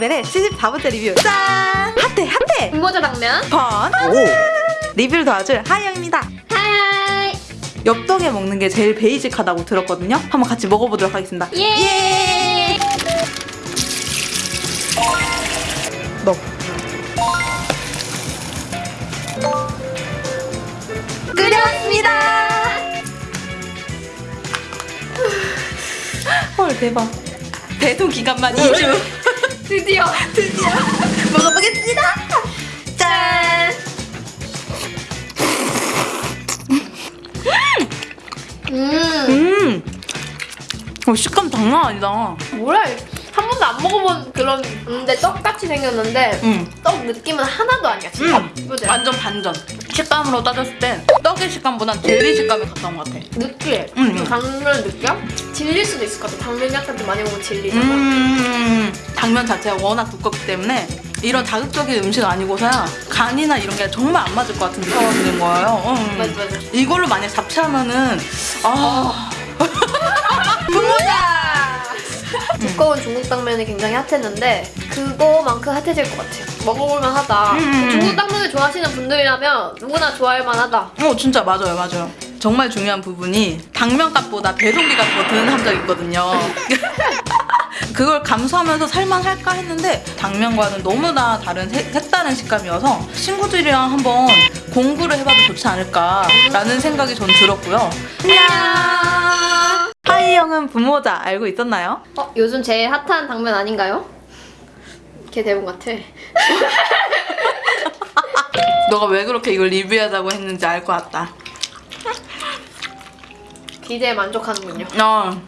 레벨의 74번째 리뷰. 짠! 핫해 핫해! 분모자 당면? 번! 오! 리뷰를 도와줄 하이영입니다. Hi! 엽떡에 먹는 게 제일 basic하다고 들었거든요? 한번 같이 먹어보도록 하겠습니다. 예! 넣 끓여왔습니다! 헐 대박. 배송 기간만 2주 드디어 드디어 먹어보겠습니다 짠음 음. 어, 식감 장난 아니다. 뭐야 한 번도 안 먹어본 그런 근데 떡같이 생겼는데 음. 떡 느낌은 하나도 아니야 진짜 음. 그지? 완전 반전. 식감으로 따졌을 땐 떡의 식감보단 젤리 식감에 가까운 것 같아. 느끼해 음. 좀 당면 느낌? 질릴 수도 있을 것 같아 당면 약간 좀 많이 먹으면 질리잖아 음. 당면 자체가 워낙 두껍기 때문에 이런 자극적인 음식 아니고서야 간이나 이런 게 정말 안 맞을 것 같은 느낌이 드는 거예요. 음. 맞아 맞아 이걸로 만약 잡채하면은 아. 분모자 두꺼운 중국 당면이 굉장히 핫했는데 그거만큼 핫해질 것 같아요 먹어볼만 하다 음. 중국 당면을 좋아하시는 분들이라면 누구나 좋아할 만하다 어 진짜 맞아요 맞아요 정말 중요한 부분이 당면값보다 배송비가 더 드는 함정이 있거든요 그걸 감수하면서 살만 할까 했는데 당면과는 너무나 다른 색- 색다른 식감이어서 친구들이랑 한번 공부를 해봐도 좋지 않을까라는 생각이 전 들었고요. 안녕! 하이 형은 부모자 알고 있었나요? 어, 요즘 제일 핫한 당면 아닌가요? 걔 대본 같아. 너가 왜 그렇게 이걸 리뷰하자고 했는지 알 것 같다. 기대에 만족하는군요. 어,